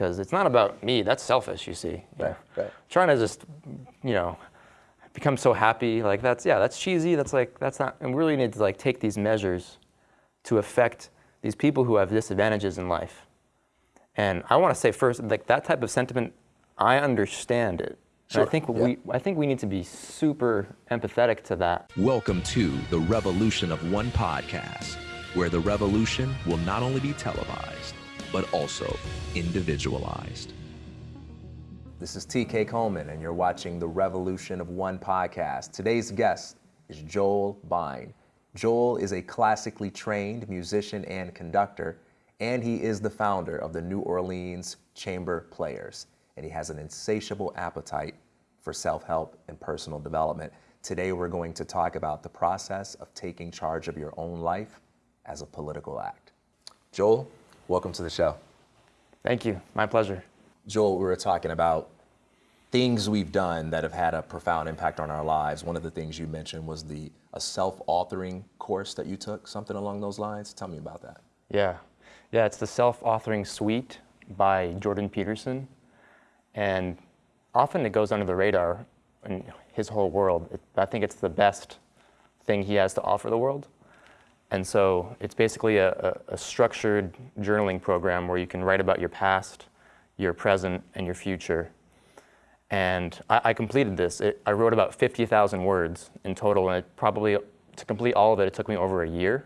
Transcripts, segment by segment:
because it's not about me. That's selfish, you see. you Right, know. right. Trying to just, you know, become so happy, like that's, yeah, that's cheesy. That's like, that's not, and we really need to like take these measures to affect these people who have disadvantages in life. And I want to say first, like that type of sentiment, I understand it. And Sure, I think yeah. we, I think we need to be super empathetic to that. Welcome to the Revolution of One podcast, where the revolution will not only be televised, but also individualized. This is TK Coleman, and you're watching the Revolution of One podcast. Today's guest is Joel Bine. Joel is a classically trained musician and conductor, and he is the founder of the New Orleans Chamber Players. And he has an insatiable appetite for self help and personal development. Today, we're going to talk about the process of taking charge of your own life as a political act. Joel, welcome to the show. Thank you. My pleasure. Joel, we were talking about things we've done that have had a profound impact on our lives. One of the things you mentioned was the a self-authoring course that you took, something along those lines. Tell me about that. Yeah. Yeah, it's the self-authoring suite by Jordan Peterson. And often it goes under the radar in his whole world. It, I think it's the best thing he has to offer the world. And so it's basically a, a, structured journaling program where you can write about your past, your present, and your future. And I, I completed this. It, I wrote about 50,000 words in total, and it probably, to complete all of it, it took me over a year.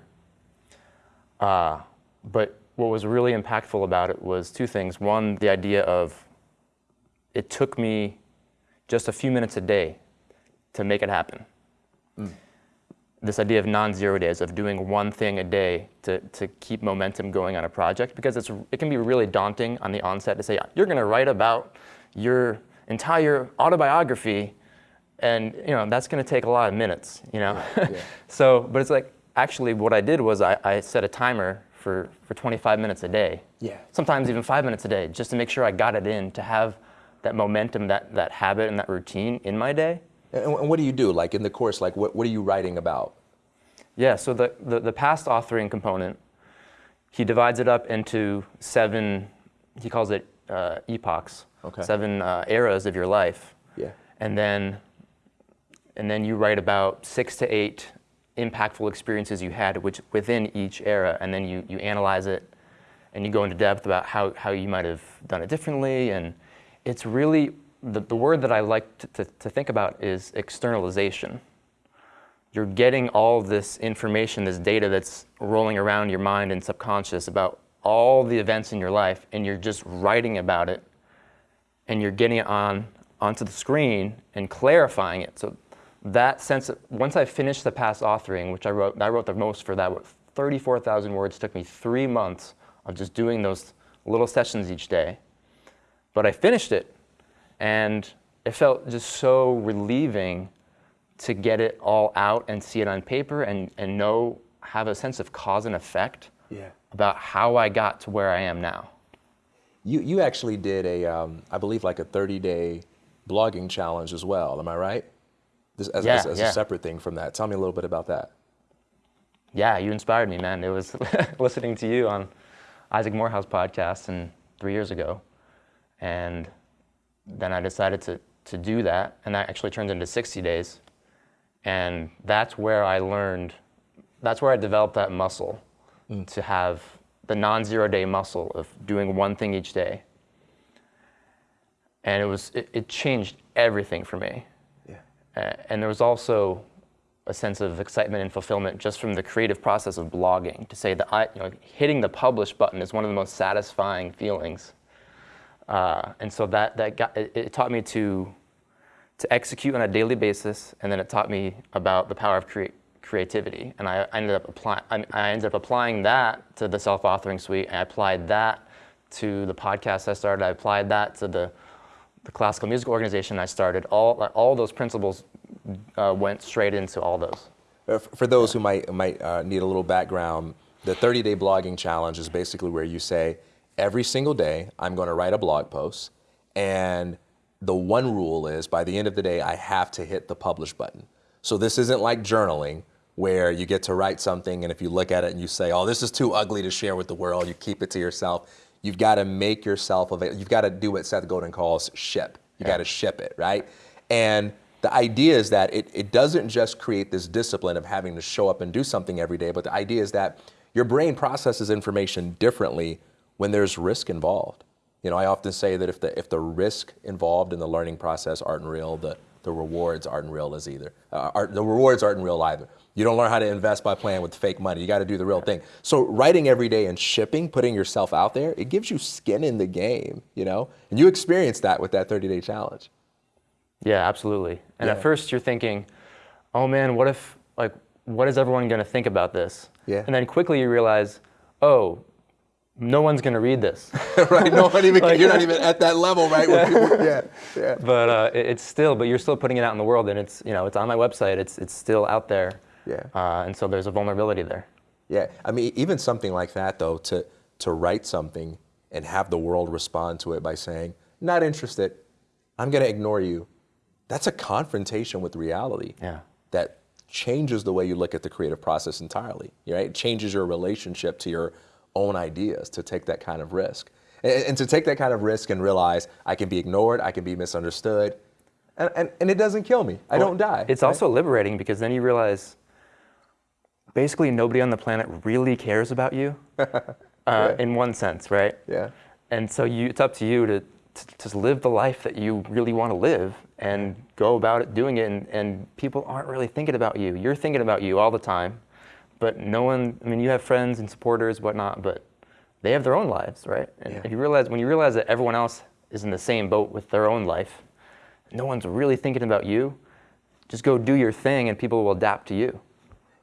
Uh, but what was really impactful about it was two things. One, the idea of it took me just a few minutes a day to make it happen. This idea of non-zero days, of doing one thing a day to, to keep momentum going on a project, because it's, it can be really daunting on the onset to say, you're gonna write about your entire autobiography, and you know, that's gonna take a lot of minutes, you know? so, but it's like, actually what I did was I, I set a timer for, for 25 minutes a day. Yeah. Sometimes even five minutes a day, just to make sure I got it in, to have that momentum, that, that habit and that routine in my day. And, what do you do? Like in the course, like what, what are you writing about? Yeah, so the, the, the past authoring component, he divides it up into seven, he calls it uh, epochs, Okay. seven uh, eras of your life. Yeah. And then, and then you write about six to eight impactful experiences you had which, within each era, and then you, you analyze it and you go into depth about how, how you might have done it differently. And it's really, the, the word that I like to, to, to think about is externalization you're getting all this information, this data that's rolling around your mind and subconscious about all the events in your life, and you're just writing about it, and you're getting it on onto the screen and clarifying it. So that sense, of, once I finished the past authoring, which I wrote, I wrote the most for that, 34,000 words, took me three months of just doing those little sessions each day. But I finished it, and it felt just so relieving to get it all out and see it on paper and, and know, have a sense of cause and effect Yeah. about how I got to where I am now. You, you actually did a, um, I believe like a 30 day blogging challenge as well. Am I right? This, as, Yeah, as, as yeah. a separate thing from that. Tell me a little bit about that. Yeah, you inspired me, man. It was listening to you on Isaac Morehouse podcast and three years ago. And then I decided to, to do that, and that actually turned into 60 days. And that's where I learned, that's where I developed that muscle to have the non zero day muscle of doing one thing each day. And it was, it, it changed everything for me. Yeah. Uh, and there was also a sense of excitement and fulfillment just from the creative process of blogging. To say that I, you know, hitting the publish button is one of the most satisfying feelings. Uh, and so that that got it, it taught me to to execute on a daily basis, and then it taught me about the power of creativity. And I, I ended up applying. I, I ended up applying that to the self-authoring suite, and I applied that to the podcast I started. I applied that to the the classical music organization I started. All all those principles uh, went straight into all those. Uh, For those who might might uh, need a little background, the 30-day blogging challenge is basically where you say every single day I'm going to write a blog post, and the one rule is by the end of the day I have to hit the publish button. So this isn't like journaling where you get to write something and if you look at it and you say, "Oh, this is too ugly to share with the world," you keep it to yourself. you've got to make yourself available. You've got to do what Seth Godin calls ship. You got to ship it, right? And the idea is that it, it doesn't just create this discipline of having to show up and do something every day, but the idea is that your brain processes information differently when there's risk involved. You know, I often say that if the if the risk involved in the learning process aren't real, the the rewards aren't real as either. Uh, are, the rewards aren't real either. You don't learn how to invest by playing with fake money. You got to do the real thing. So writing every day and shipping, putting yourself out there, it gives you skin in the game, you know? And you experience that with that 30-day challenge. Yeah, absolutely. And Yeah. at first you're thinking, oh man, what if, like, what is everyone going to think about this? Yeah. And then quickly you realize, oh, no one's going to read this. right? No one even, you're not even at that level, right? Where people- yeah, yeah. but uh, it- it's still, but you're still putting it out in the world and it's, you know, it's on my website. It's, it's still out there. Yeah. Uh, and so there's a vulnerability there. Yeah, I mean, even something like that, though, to to write something and have the world respond to it by saying, "Not interested," I'm going to ignore you. That's a confrontation with reality. Yeah. That changes the way you look at the creative process entirely. Right? It changes your relationship to your own ideas to take that kind of risk, and, and to take that kind of risk and realize I can be ignored, I can be misunderstood, and and, and it doesn't kill me. I don't die. It's right? also liberating because then you realize basically nobody on the planet really cares about you uh, in one sense, right? Yeah. And so you, it's up to you to, to just live the life that you really want to live and go about it doing it. And, and people aren't really thinking about you. You're thinking about you all the time, but no one, I mean, you have friends and supporters, whatnot, but they have their own lives, right? And Yeah. if you realize, when you realize that everyone else is in the same boat with their own life, no one's really thinking about you, just go do your thing and people will adapt to you.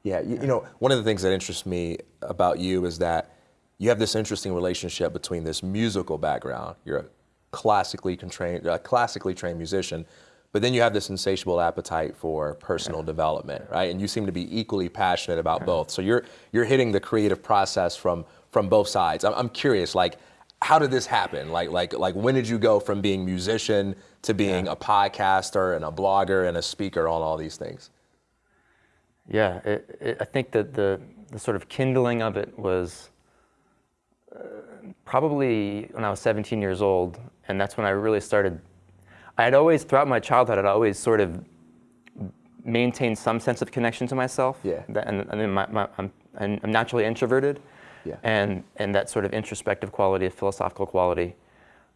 Yeah, you, you know, one of the things that interests me about you is that you have this interesting relationship between this musical background. You're a classically trained, a classically trained musician, but then you have this insatiable appetite for personal development, right? And you seem to be equally passionate about both. So you're you're hitting the creative process from from both sides. I'm, I'm curious, like, how did this happen? Like, like, like, when did you go from being musician to being a podcaster and a blogger and a speaker on all these things? Yeah, it, it, I think that the, the sort of kindling of it was uh, probably when I was 17 years old, and that's when I really started. I had always, throughout my childhood, I'd always sort of maintained some sense of connection to myself. Yeah. And and then my, my, I'm, I'm naturally introverted, Yeah. and and that sort of introspective quality, of philosophical quality.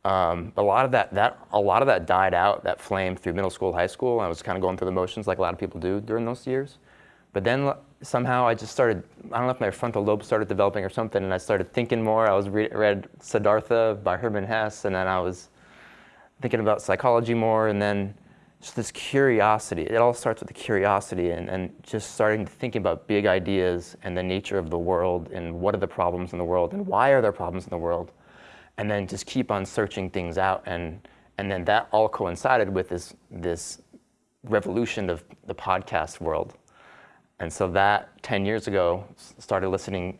Um, a lot of that, that, a lot of that died out, that flame through middle school, high school. I was kind of going through the motions like a lot of people do during those years. But then somehow I just started, I don't know if my frontal lobe started developing or something, and I started thinking more. I was re- read Siddhartha by Hermann Hesse, and then I was thinking about psychology more, and then just this curiosity. It all starts with the curiosity, and, and just starting to thinking about big ideas and the nature of the world, and what are the problems in the world, and why are there problems in the world, and then just keep on searching things out, and and then that all coincided with this this revolution of the podcast world. And so that 10 years ago, started listening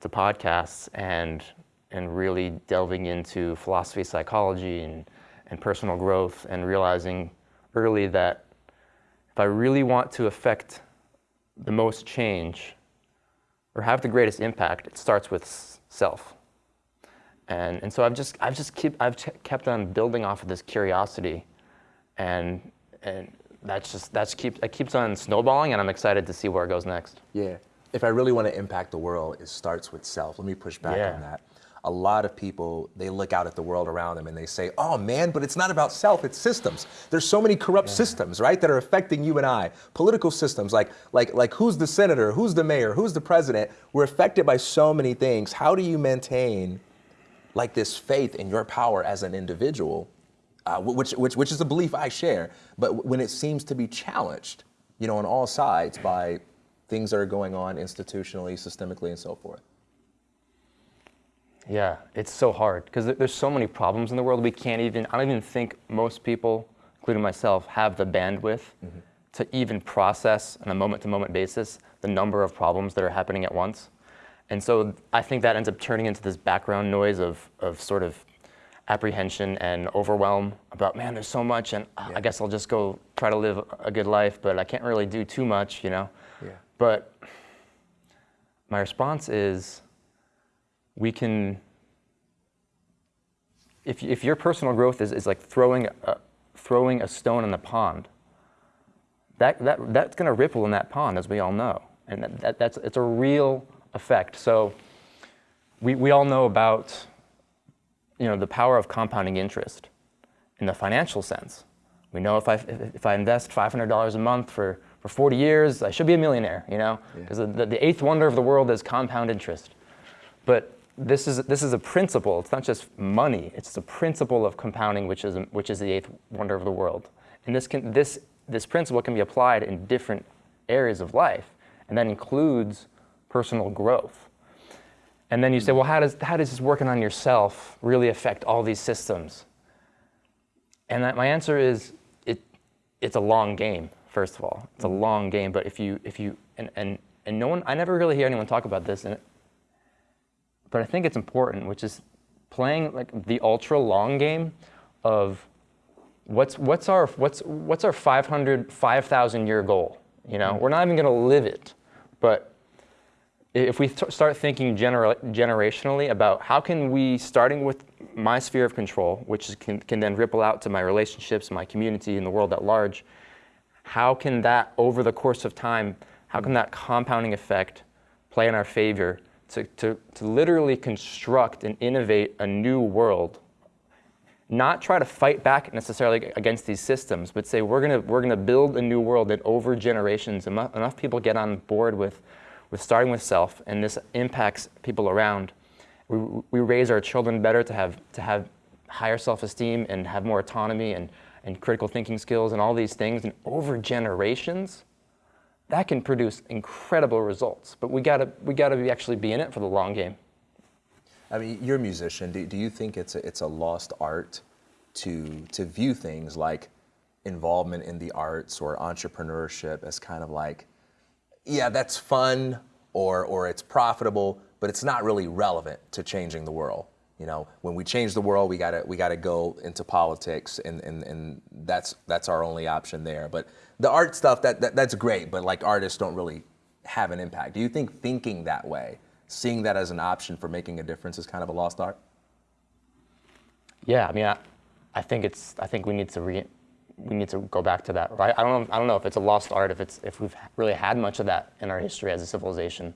to podcasts and, and really delving into philosophy, psychology, and, and personal growth, and realizing early that if I really want to affect the most change or have the greatest impact, it starts with self. And, and so I've just, I've just keep, I've kept on building off of this curiosity and, and that's just, that's keep, it keeps on snowballing and I'm excited to see where it goes next. Yeah. If I really want to impact the world, it starts with self. Let me push back Yeah. on that. A lot of people, they look out at the world around them and they say, oh man, but it's not about self, it's systems. There's so many corrupt systems, right, that are affecting you and I. Political systems, like, like, like who's the senator, who's the mayor, who's the president. We're affected by so many things. How do you maintain like this faith in your power as an individual, uh, which, which, which is a belief I share, but when it seems to be challenged, you know, on all sides by things that are going on institutionally, systemically, and so forth. Yeah, it's so hard because there's so many problems in the world. We can't even, I don't even think most people, including myself, have the bandwidth to even process on a moment to moment basis the number of problems that are happening at once. And so I think that ends up turning into this background noise of, of sort of apprehension and overwhelm about, man, there's so much, and uh, I guess I'll just go try to live a good life, but I can't really do too much, you know? Yeah. But my response is we can if, if your personal growth is, is like throwing a, throwing a stone in the pond, that, that, that's going to ripple in that pond, as we all know. And that, that, that's, it's a real effect. So we, we all know about you know, the power of compounding interest in the financial sense. We know if I, if I invest $500 a month for, for 40 years, I should be a millionaire, you know? Because the, the, the eighth wonder of the world is compound interest. But this is, this is a principle. It's not just money. It's the principle of compounding, which is, which is the eighth wonder of the world. And this, can, this, this principle can be applied in different areas of life, and that includes personal growth. And then you say, well, how does, how does this working on yourself really affect all these systems? And that, my answer is, it, it's a long game, first of all. It's a mm-hmm. long game, but if you, if you and, and, and no one, I never really hear anyone talk about this, and but I think it's important, which is playing like the ultra long game of what's what's our what's what's our 500 5000 year goal you know? Mm-hmm. We're not even going to live it but if we start thinking gener- generationally about how can we starting with my sphere of control which is, can, can then ripple out to my relationships my community and the world at large how can that over the course of time how can that compounding effect play in our favor to, to, to literally construct and innovate a new world not try to fight back necessarily against these systems, but say we're gonna, we're gonna build a new world that over generations, enough, enough people get on board with, with starting with self, and this impacts people around. We, we raise our children better to have, to have higher self-esteem and have more autonomy and, and critical thinking skills and all these things. And over generations, that can produce incredible results. But we gotta, we gotta be actually be in it for the long game. I mean, you're a musician. Do, do you think it's a, it's a lost art to, to view things like involvement in the arts or entrepreneurship as kind of like, yeah, that's fun or, or it's profitable, but it's not really relevant to changing the world? You know, when we change the world, we gotta we gotta go into politics, and, and, and that's that's our only option there. But the art stuff that, that that's great, but like artists don't really have an impact. Do you think thinking that way seeing that as an option for making a difference is kind of a lost art? Yeah, I mean, I, I think it's. I think we need to re, we need to go back to that. Right? I don't know. I don't know if it's a lost art. If it's if we've really had much of that in our history as a civilization.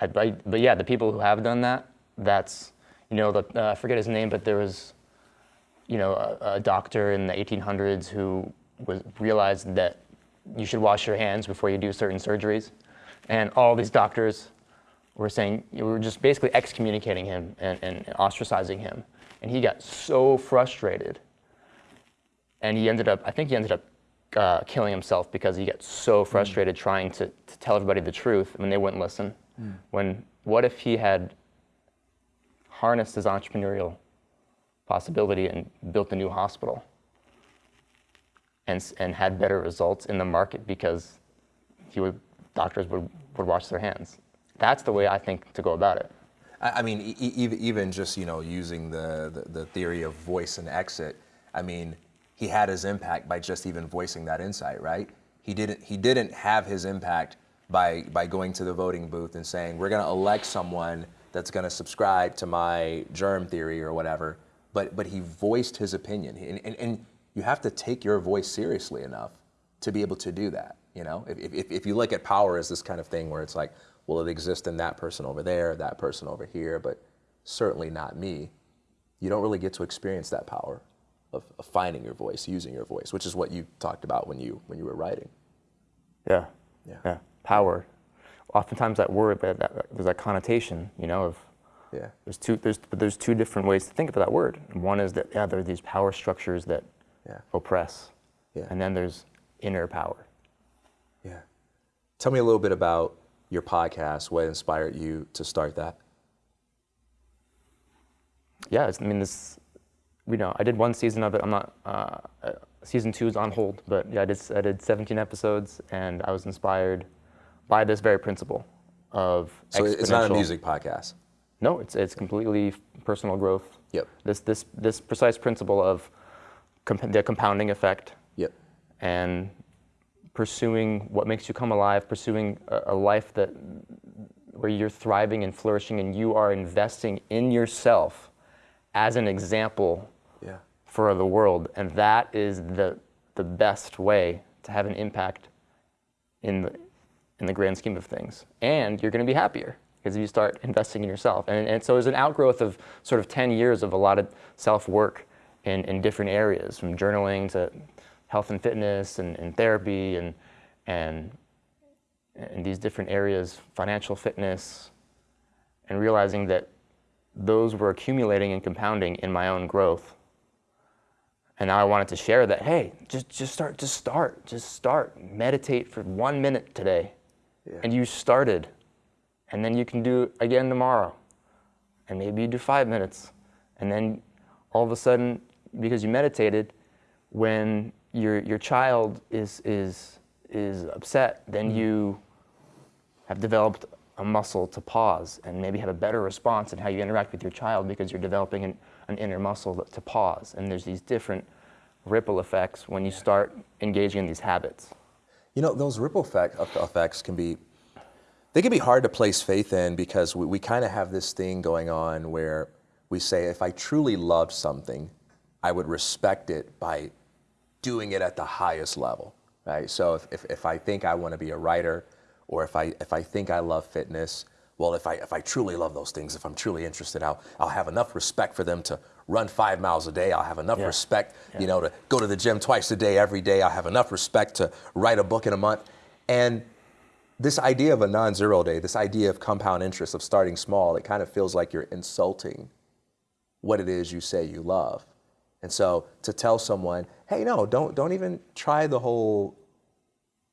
I, but, but yeah, the people who have done that, that's you know, the, uh, I forget his name, but there was, you know, a, a doctor in the 1800s who was realized that you should wash your hands before you do certain surgeries, and all these doctors were saying, we were just basically excommunicating him and, and ostracizing him. And he got so frustrated. And he ended up, I think he ended up uh, killing himself because he got so hmm. frustrated mm. trying to, to, tell everybody the truth when they wouldn't listen. Mm. When, what if he had harnessed his entrepreneurial possibility and built a new hospital and, and had better results in the market because he would, doctors would, would wash their hands? That's the way I think to go about it. I mean, even just you know using the, the, the theory of voice and exit. I mean, he had his impact by just even voicing that insight, right? He didn't he didn't have his impact by by going to the voting booth and saying we're going to elect someone that's going to subscribe to my germ theory or whatever. But but he voiced his opinion, and, and, and you have to take your voice seriously enough to be able to do that. You know, if, if, if you look at power as this kind of thing where it's like, well, it exists in that person over there, that person over here, but certainly not me, you don't really get to experience that power of, of finding your voice, using your voice, which is what you talked about when you when you were writing. Yeah. Yeah. yeah. Power. Oftentimes that word, that, that, there's that connotation, you know, of yeah. There's two. There's but there's two different ways to think of that word. one is that yeah, there are these power structures that yeah. oppress, yeah. and then there's inner power. Yeah. Tell me a little bit about your podcast? What inspired you to start that? Yeah, I mean, this, you know, I did one season of it. I'm not, uh, uh, season two is on hold, but yeah, I did, I did 17 episodes and I was inspired by this very principle of So it's not a music podcast? No, it's, it's completely personal growth. Yep. This, this, this precise principle of comp- the compounding effect. Yep. And pursuing what makes you come alive, pursuing a, a life that where you're thriving and flourishing and you are investing in yourself as an example Yeah. for the world. And that is the, the best way to have an impact in the, in the grand scheme of things. And you're going to be happier because if you start investing in yourself. And, and so it's an outgrowth of sort of 10 years of a lot of self work in, in different areas, from journaling to health and fitness and, and therapy and, and, and these different areas, financial fitness, and realizing that those were accumulating and compounding in my own growth. And now I wanted to share that, hey, just, just start, just start, just start. Meditate for one minute today. Yeah. And you started. And then you can do it again tomorrow. And maybe you do five minutes. And then all of a sudden, because you meditated, when your, your child is, is, is upset, then mm-hmm. you have developed a muscle to pause and maybe have a better response in how you interact with your child because you're developing an, an inner muscle to pause. And there's these different ripple effects when you start engaging in these habits. You know, those ripple effect, effects can be, they can be hard to place faith in because we, we kind of have this thing going on where we say, if I truly love something, I would respect it by doing it at the highest level, right? So if, if, if I think I want to be a writer, or if I, if I think I love fitness, well, if I, if I truly love those things, if I'm truly interested, I'll, I'll have enough respect for them to run five miles a day. I'll have enough Yeah. respect, Yeah. you know, to go to the gym twice a day, every day. I'll have enough respect to write a book in a month. And this idea of a non-zero day, this idea of compound interest, of starting small, it kind of feels like you're insulting what it is you say you love. And so to tell someone, hey, no, don't, don't even try the whole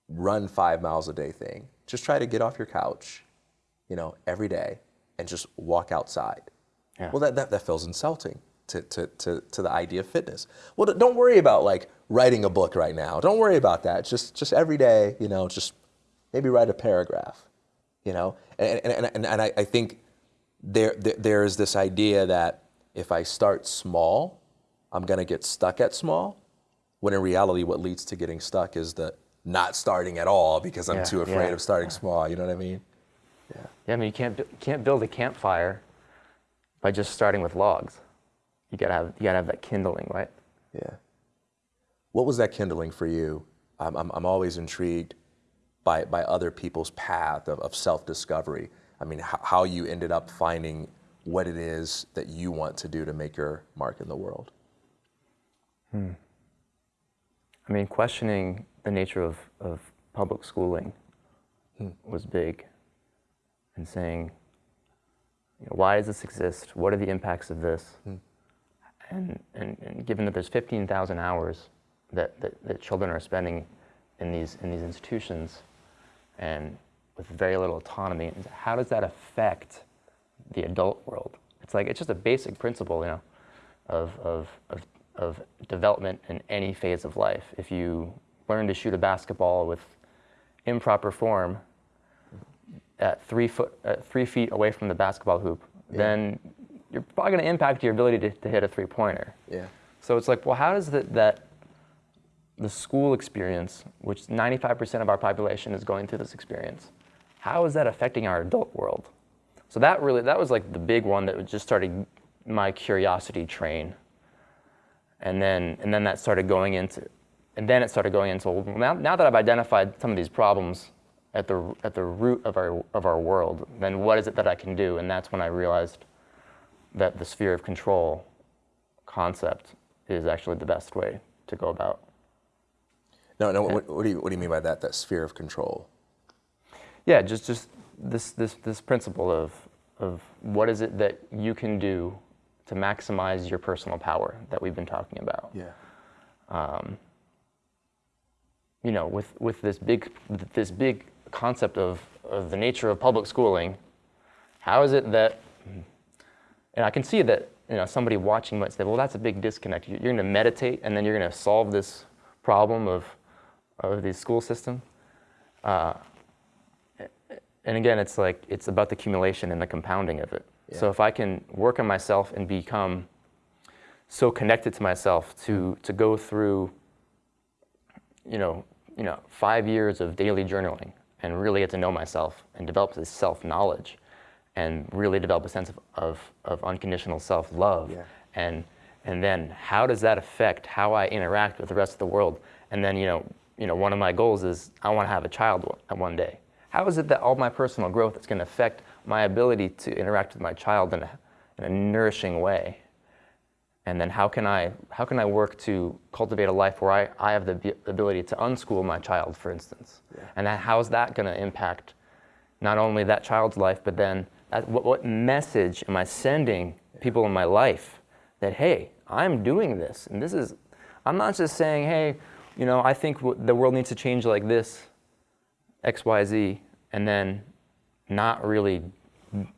run five miles a day thing. Just try to get off your couch, you know, every day and just walk outside. Yeah. Well, that, that, that feels insulting to, to, to, to the idea of fitness. Well, don't worry about like writing a book right now. Don't worry about that. Just, just every day, you know, just maybe write a paragraph, you know? And, and, and, and I, I think there, there, there is this idea that if I start small, I'm going to get stuck at small. When in reality, what leads to getting stuck is the not starting at all because I'm Yeah, too afraid yeah. of starting small. You know what I mean? Yeah, yeah I mean, you can't, can't build a campfire by just starting with logs. You gotta have, you gotta have that kindling, right? Yeah. What was that kindling for you? I'm, I'm, I'm always intrigued by, by other people's path of, of self discovery. I mean, how, how you ended up finding what it is that you want to do to make your mark in the world. Hmm. I mean, questioning the nature of, of public schooling hmm. was big, and saying, you know, why does this exist? What are the impacts of this? Hmm. And, and, and given that there's 15,000 hours that, that, that children are spending in these, in these institutions, and with very little autonomy, how does that affect the adult world? It's like, it's just a basic principle, you know, of, of, of, of development in any phase of life. If you learn to shoot a basketball with improper form at three, foot, at three feet away from the basketball hoop, then you're probably going to impact your ability to, to hit a three pointer. Yeah. So it's like, well, how does that, that the school experience, which 95% of our population is going through this experience, how is that affecting our adult world? So that really, that was like the big one that just started my curiosity train. And then, and then that started going into, and then it started going into, well, now, now that I've identified some of these problems at the, at the root of our, of our world, then what is it that I can do? And that's when I realized that the sphere of control concept is actually the best way to go about. No, no. What, what, do you, what do you mean by that? That sphere of control? Yeah, just just this this this principle of of what is it that you can do to maximize your personal power that we've been talking about. Yeah. You know, with with this big this big concept of of the nature of public schooling, how is it that and I can see that you know somebody watching might say, well, that's a big disconnect. You- You're going to meditate and then you're going to solve this problem of of the school system. Uh, and again, it's like it's about the accumulation and the compounding of it. So if I can work on myself and become so connected to myself to to go through, you know, you know, five years of daily journaling and really get to know myself and develop this self knowledge, and really develop a sense of of, of unconditional self love, Yeah. and and then how does that affect how I interact with the rest of the world? And then you know, you know, one of my goals is I want to have a child one day. How is it that all my personal growth is going to affect my ability to interact with my child in a, in a nourishing way? And then how can I how can I work to cultivate a life where I, I have the ability to unschool my child, for instance? Yeah. And that, how's that going to impact not only that child's life, but then that, what, what message am I sending people in my life that hey, I'm doing this, and this is I'm not just saying hey, you know, I think w- the world needs to change like this, X, Y, Z, and then not really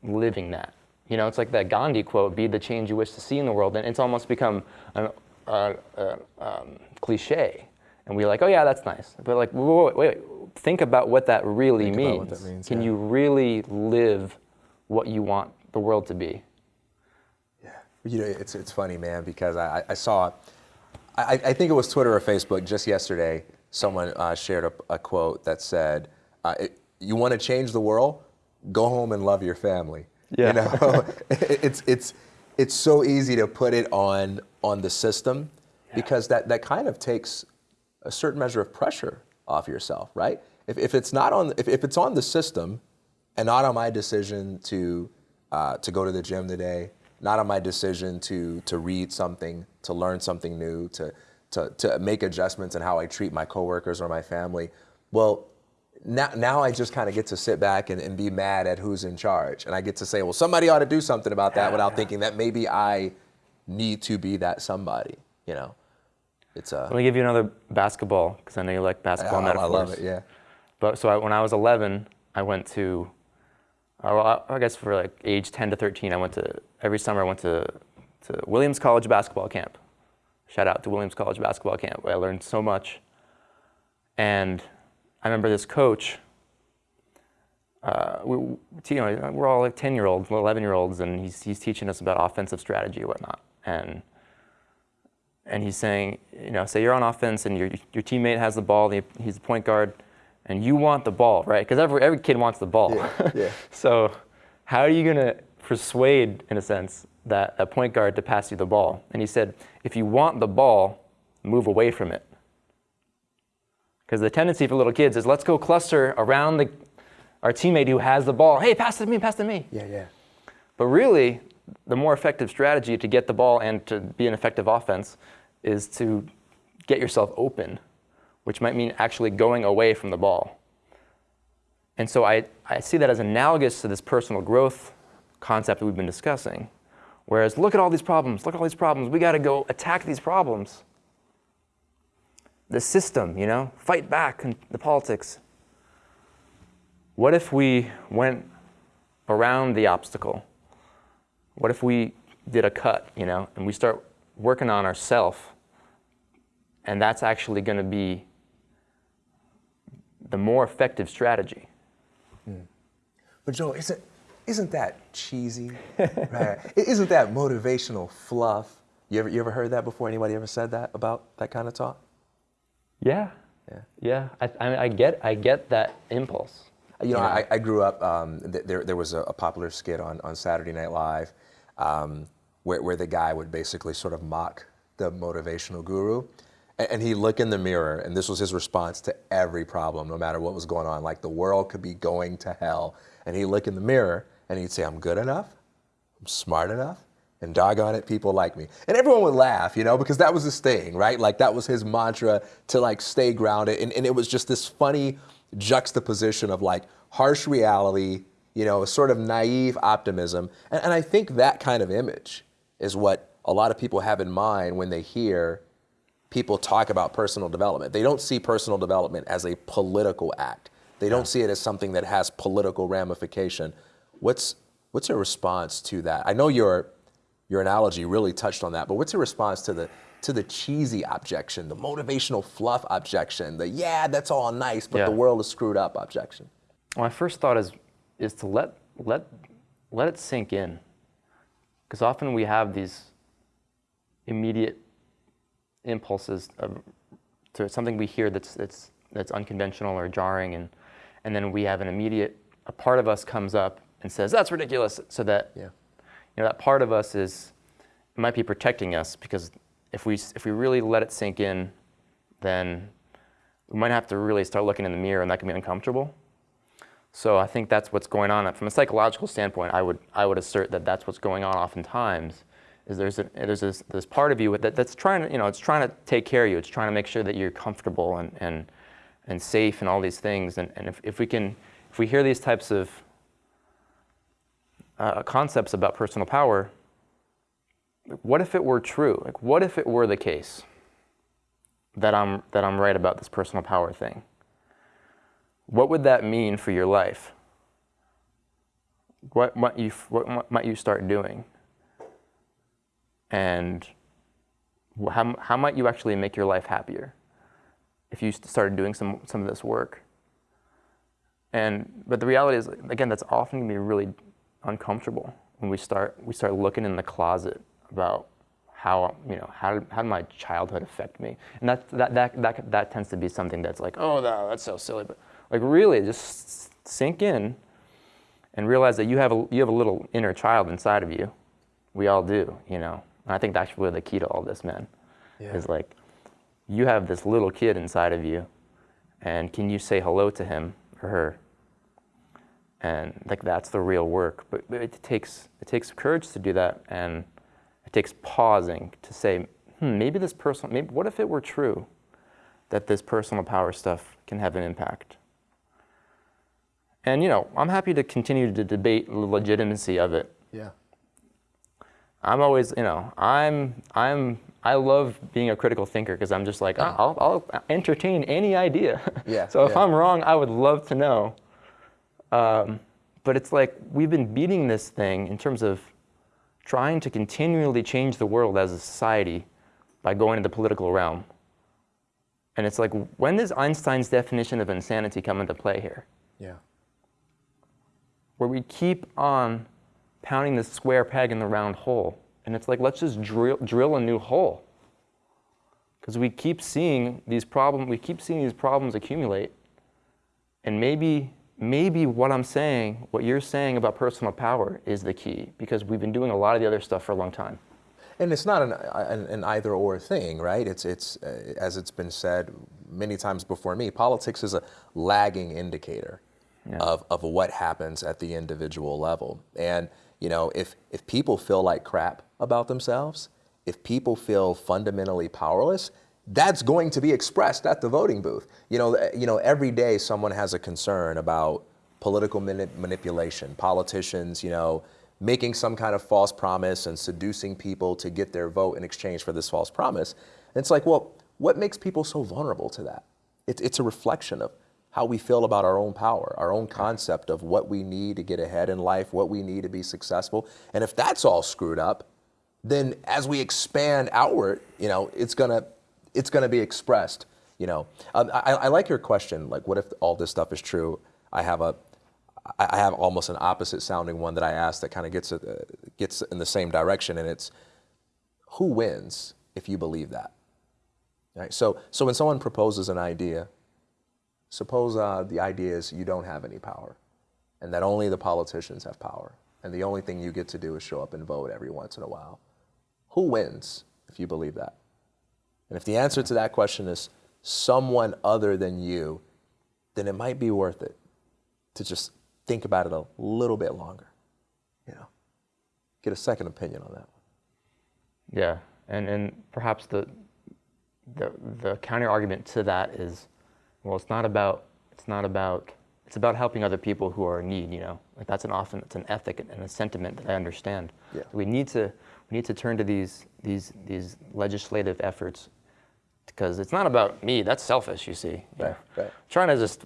living that. You know, it's like that Gandhi quote, be the change you wish to see in the world. And it's almost become a uh, uh, um, cliche. And we're like, oh, yeah, that's nice. But like, wait, wait, wait. think about what that really Think means. that means, Can yeah. you really live what you want the world to be? Yeah, you know, it's, it's funny, man, because I, I saw, I, I think it was Twitter or Facebook just yesterday, someone uh, shared a, a quote that said, uh, it, you want to change the world? Go home and love your family. Yeah. You know, it's, it's, it's so easy to put it on, on the system because that, that kind of takes a certain measure of pressure off yourself, right? If, if it's not on, if, if it's on the system and not on my decision to, uh, to go to the gym today, not on my decision to, to read something, to learn something new, to, to, to make adjustments in how I treat my coworkers or my family, well, now, now I just kind of get to sit back and, and be mad at who's in charge. And I get to say, well, somebody ought to do something about that without thinking that maybe I need to be that somebody, you know? It's a, Let me give you another basketball, because I know you like basketball I metaphors. love it, yeah. But so I, when I was 11, I went to, uh, well, I I guess for like age 10 to 13, I went to every summer I went to to Williams College basketball camp. Shout out to Williams College basketball camp. where I learned so much. And I remember this coach. Uh, we, you know, we're all like 10 year olds, 11 year olds, and he's, he's teaching us about offensive strategy and whatnot. And and he's saying, you know, say you're on offense and your, your teammate has the ball, he's the point guard, and you want the ball, right? Because every, every kid wants the ball. Yeah, yeah. so how are you going to persuade, in a sense, that a point guard to pass you the ball? And he said, if you want the ball, move away from it. Because the tendency for little kids is let's go cluster around the, our teammate who has the ball. Hey, pass it to me, pass it to me. Yeah, yeah. But really, the more effective strategy to get the ball and to be an effective offense is to get yourself open, which might mean actually going away from the ball. And so I, I see that as analogous to this personal growth concept that we've been discussing. Whereas, look at all these problems, look at all these problems, we got to go attack these problems. The system, you know, fight back in the politics. What if we went around the obstacle? What if we did a cut, you know, and we start working on ourself, and that's actually going to be the more effective strategy. Hmm. But Joe, isn't isn't that cheesy? right? Isn't that motivational fluff? You ever you ever heard that before? Anybody ever said that about that kind of talk? Yeah. Yeah. Yeah. I, I, I get I get that impulse. You know, Yeah. I, I grew up. Um, th- there, there was a, a popular skit on, on Saturday Night Live um, where, where the guy would basically sort of mock the motivational guru. And, and he'd look in the mirror, and this was his response to every problem, no matter what was going on. Like the world could be going to hell. And he'd look in the mirror and he'd say, I'm good enough, I'm smart enough, and doggone it, people like me. And everyone would laugh, you know, because that was his thing, right? Like that was his mantra to like stay grounded. And, and it was just this funny juxtaposition of like harsh reality, you know, a sort of naive optimism. And, and I think that kind of image is what a lot of people have in mind when they hear people talk about personal development. They don't see personal development as a political act. They don't see it as something that has political ramification. What's what's your response to that? I know your your analogy really touched on that, but what's your response to the to the cheesy objection, the motivational fluff objection, the yeah, that's all nice, but Yeah. the world is screwed up objection? My first thought is is to let let let it sink in, because often we have these immediate impulses of, to something we hear that's that's that's unconventional or jarring, and and then we have an immediate a part of us comes up and says that's ridiculous, so that Yeah. You know that part of us is it might be protecting us because if we if we really let it sink in, then we might have to really start looking in the mirror, and that can be uncomfortable. So I think that's what's going on. From a psychological standpoint, I would I would assert that that's what's going on oftentimes. Is there's a, there's this, this part of you that, that's trying to you know it's trying to take care of you. It's trying to make sure that you're comfortable and and and safe and all these things. And, and if, if we can if we hear these types of uh, concepts about personal power, what if it were true? Like, what if it were the case that I'm, that I'm right about this personal power thing? What would that mean for your life? What might you, what might you start doing? And how, how might you actually make your life happier if you started doing some, some of this work? And, but the reality is, again, that's often going to be really uncomfortable when we start, we start looking in the closet about how you know how how did my childhood affect me? And that, that that that that tends to be something that's like oh no, that's so silly. But like really just sink in and realize that you have a you have a little inner child inside of you. We all do you know? And i think that's really the key to all this man yeah. is like you have this little kid inside of you and can you say hello to him or her and like that's the real work but, but it takes it takes courage to do that and it takes pausing to say, hmm, maybe this personal, maybe, what if it were true that this personal power stuff can have an impact? And, you know, I'm happy to continue to debate the legitimacy of it. Yeah. I'm always, you know, I'm, I'm, I love being a critical thinker because I'm just like, oh, I'll, I'll, entertain any idea. Yeah. so if yeah. I'm wrong, I would love to know. Um, but it's like we've been beating this thing in terms of trying to continually change the world as a society by going to the political realm. And it's like, when does Einstein's definition of insanity come into play here? Yeah. Where we keep on pounding the square peg in the round hole. And it's like, let's just drill, drill a new hole. Because we keep seeing these problems, we keep seeing these problems accumulate. And maybe maybe what I'm saying, what you're saying about personal power is the key because we've been doing a lot of the other stuff for a long time. And it's not an, an, an either or thing, right? It's, it's uh, as it's been said many times before me, politics is a lagging indicator yeah. of, of what happens at the individual level. And, you know, if, if people feel like crap about themselves, if people feel fundamentally powerless, that's going to be expressed at the voting booth. You know, eh, you know, every day someone has a concern about political manipulation, politicians, you know, making some kind of false promise and seducing people to get their vote in exchange for this false promise. And it's like, well, what makes people so vulnerable to that? It's, it's a reflection of how we feel about our own power, our own concept of what we need to get ahead in life, what we need to be successful. And if that's all screwed up, then as we expand outward, you know, it's gonna it's going to be expressed. You know, um, I, I like your question. Like, what if all this stuff is true? I have a, I have almost an opposite sounding one that I asked that kind of gets uh, gets in the same direction, and it's who wins if you believe that. Right. So so when someone proposes an idea, suppose uh, the idea is you don't have any power, and that only the politicians have power, and the only thing you get to do is show up and vote every once in a while. Who wins if you believe that? And if the answer to that question is someone other than you, then it might be worth it to just think about it a little bit longer. You know, get a second opinion on that one. Yeah, and and perhaps the the the counter argument to that is, well, it's not about it's not about it's about helping other people who are in need. You know, like that's an often it's an ethic and a sentiment that I understand. Yeah. We need to we need to turn to these these these legislative efforts because it's not about me. That's selfish, you see. Right, right. Trying to just,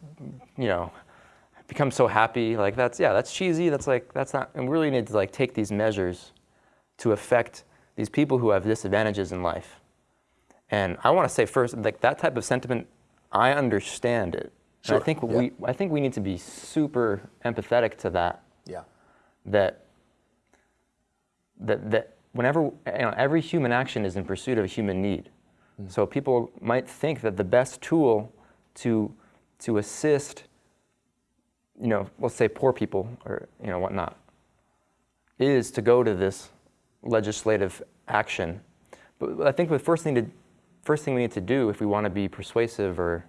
you know, become so happy, like that's, yeah, that's cheesy. That's like, that's not, and we really need to like take these measures to affect these people who have disadvantages in life. And I want to say first, like that type of sentiment, I understand it. Sure. And I think yeah. we, I think we need to be super empathetic to that. Yeah. That, that, that whenever, you know, every human action is in pursuit of a human need. Mm. So people might think that the best tool to, to assist, you know, let's say poor people or, you know, whatnot, is to go to this legislative action. But I think the first thing to first thing we need to do if we want to be persuasive or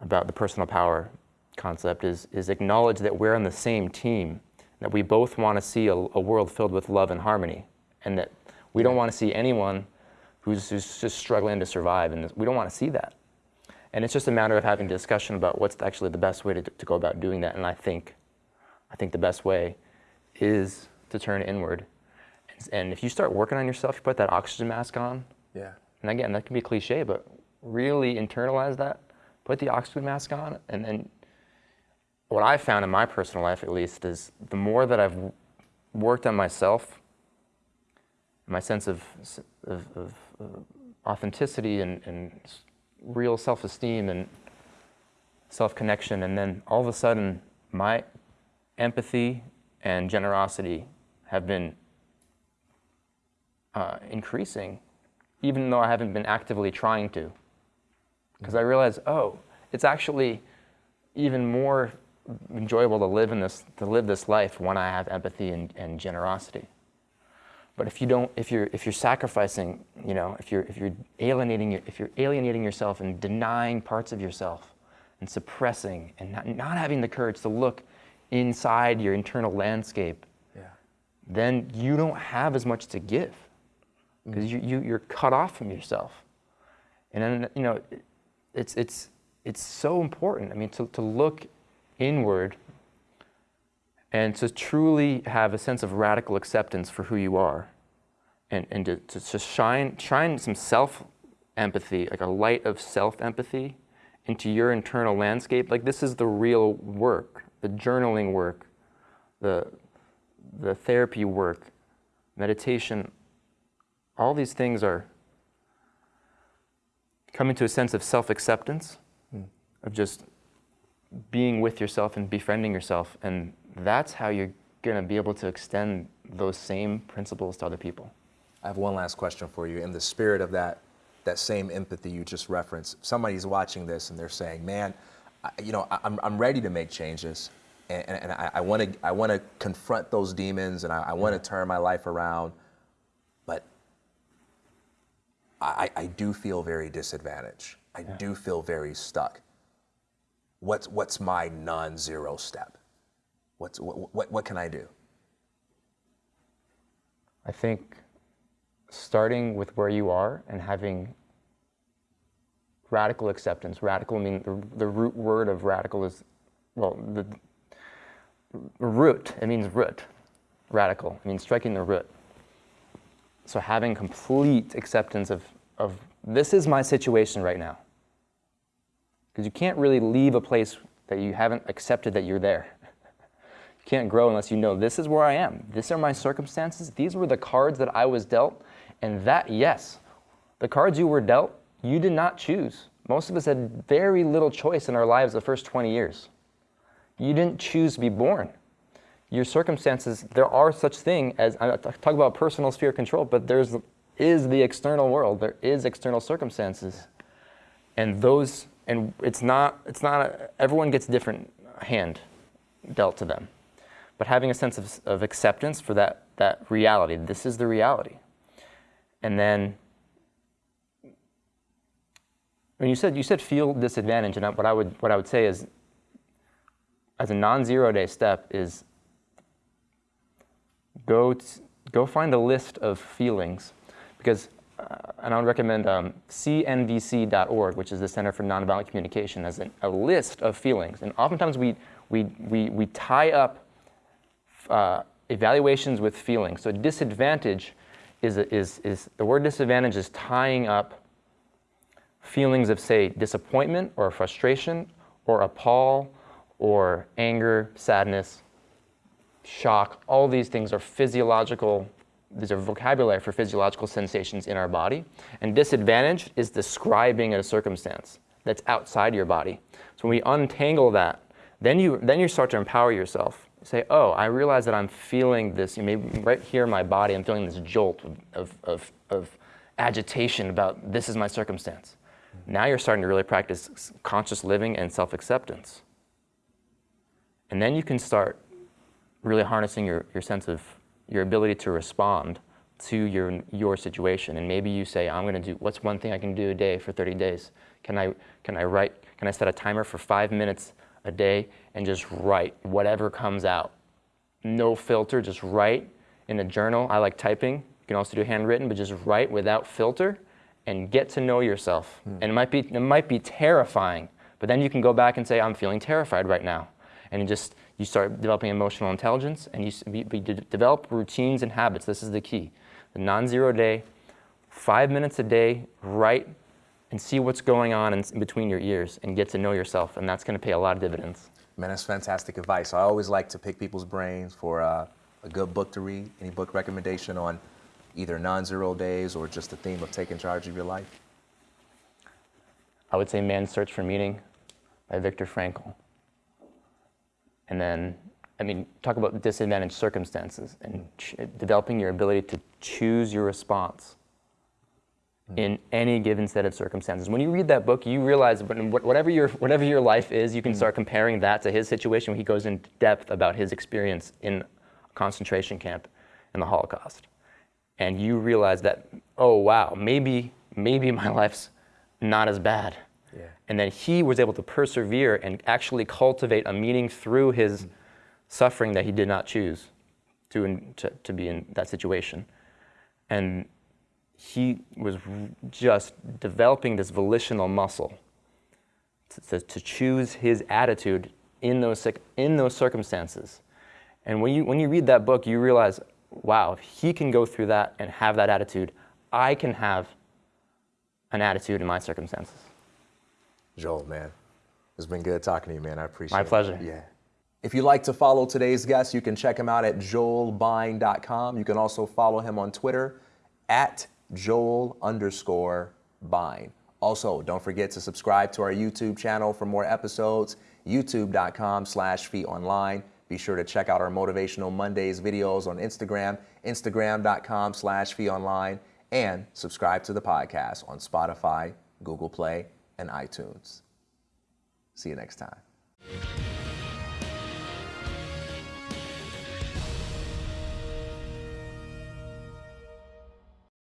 about the personal power concept is, is acknowledge that we're on the same team, that we both want to see a, a world filled with love and harmony, and that we don't want to see anyone who's, who's just struggling to survive, and we don't want to see that. And it's just a matter of having a discussion about what's actually the best way to, to go about doing that. And I think, I think the best way is to turn inward. And if you start working on yourself, you put that oxygen mask on. Yeah. And again, that can be cliche, but really internalize that. Put the oxygen mask on, and then what I've found in my personal life, at least, is the more that I've worked on myself, my sense of, of, of authenticity and, and real self-esteem and self-connection, and then all of a sudden, my empathy and generosity have been uh, increasing, even though I haven't been actively trying to. Because I realized, oh, it's actually even more enjoyable to live in this to live this life when I have empathy and, and generosity. But if you don't, if you're if you're sacrificing, you know, if you're if you're alienating if you're alienating yourself and denying parts of yourself and suppressing and not, not having the courage to look inside your internal landscape, Yeah. then you don't have as much to give mm. because you, you you're cut off from yourself. And then you know, it- it's it's it's so important. I mean, to, to look inward and to truly have a sense of radical acceptance for who you are and, and to, to, to shine, shine some self empathy, like a light of self empathy into your internal landscape. Like this is the real work, the journaling work, the, the therapy work, meditation. All these things are coming to a sense of self acceptance, hmm. of just being with yourself and befriending yourself. And that's how you're going to be able to extend those same principles to other people. I have one last question for you. In the spirit of that, that same empathy you just referenced, somebody's watching this and they're saying, "Man, I, you know, I, I'm I'm ready to make changes, and, and, and I, I want to I want to confront those demons, and I, I want to turn my life around, but I, I do feel very disadvantaged. I do feel very stuck. What's what's my non-zero step? What's what, what what can I do? I think starting with where you are and having radical acceptance. Radical, I mean, the, the root word of radical is, well, the, the root, it means root. Radical, it means striking the root. So having complete acceptance of, of this is my situation right now. Because you can't really leave a place that you haven't accepted that you're there. Can't grow unless you know this is where I am. These are my circumstances. These were the cards that I was dealt. And that, yes, the cards you were dealt, you did not choose. Most of us had very little choice in our lives the first 20 years. You didn't choose to be born. Your circumstances, there are such thing as, I talk about personal sphere control, but there's is the external world. There is external circumstances. And those, and it's not, it's not, a, everyone gets a different hand dealt to them but having a sense of, of acceptance for that, that reality. This is the reality. And then, when you said, you said feel disadvantage, and what I would, what I would say is, as a non-zero day step is go, go find a list of feelings, because, uh, and I would recommend um, cnvc.org, which is the Center for Nonviolent Communication, as an, a list of feelings. And oftentimes we, we, we, we tie up uh, evaluations with feelings. So disadvantage is, is, is the word disadvantage is tying up feelings of say disappointment or frustration or appall or anger, sadness, shock. All these things are physiological, these are vocabulary for physiological sensations in our body. And disadvantage is describing a circumstance that's outside your body. So when we untangle that, then you, then you start to empower yourself say, oh, I realize that I'm feeling this, maybe right here in my body, I'm feeling this jolt of, of, of agitation about this is my circumstance. Now you're starting to really practice conscious living and self-acceptance. And then you can start really harnessing your, your sense of your ability to respond to your, your situation. And maybe you say, I'm going to do, what's one thing I can do a day for 30 days? Can I, can I write, can I set a timer for five minutes a day and just write whatever comes out? No filter, just write in a journal. I like typing. You can also do handwritten, but just write without filter and get to know yourself. Mm. And it might, be, it might be terrifying, but then you can go back and say, I'm feeling terrified right now. And you just, you start developing emotional intelligence and you, you, you develop routines and habits. This is the key. The non-zero day, five minutes a day, write and see what's going on in, in between your ears and get to know yourself. And that's going to pay a lot of dividends. Man, that's fantastic advice. I always like to pick people's brains for uh, a good book to read. Any book recommendation on either non-zero days or just the theme of taking charge of your life? I would say Man's Search for Meaning by Viktor Frankl. And then, I mean, talk about disadvantaged circumstances and developing your ability to choose your response. In any given set of circumstances. When you read that book, you realize whatever your, whatever your life is, you can mm. start comparing that to his situation. He goes in depth about his experience in a concentration camp in the Holocaust and you realize that, oh wow, maybe, maybe my life's not as bad. Yeah. And then he was able to persevere and actually cultivate a meaning through his mm-hmm. suffering that he did not choose to, to, to be in that situation. And he was just developing this volitional muscle to, to, choose his attitude in those, in those circumstances. And when you, when you read that book, you realize, wow, if he can go through that and have that attitude, I can have an attitude in my circumstances. Joel, man, it's been good talking to you, man. I appreciate it. My pleasure. Yeah. If you'd like to follow today's guest, you can check him out at joelbine.com. You can also follow him on Twitter at joel underscore bine. Also, don't forget to subscribe to our YouTube channel for more episodes, youtube.com slash online. Be sure to check out our Motivational Mondays videos on Instagram, instagram.com slash online, and subscribe to the podcast on Spotify, Google Play, and iTunes. See you next time.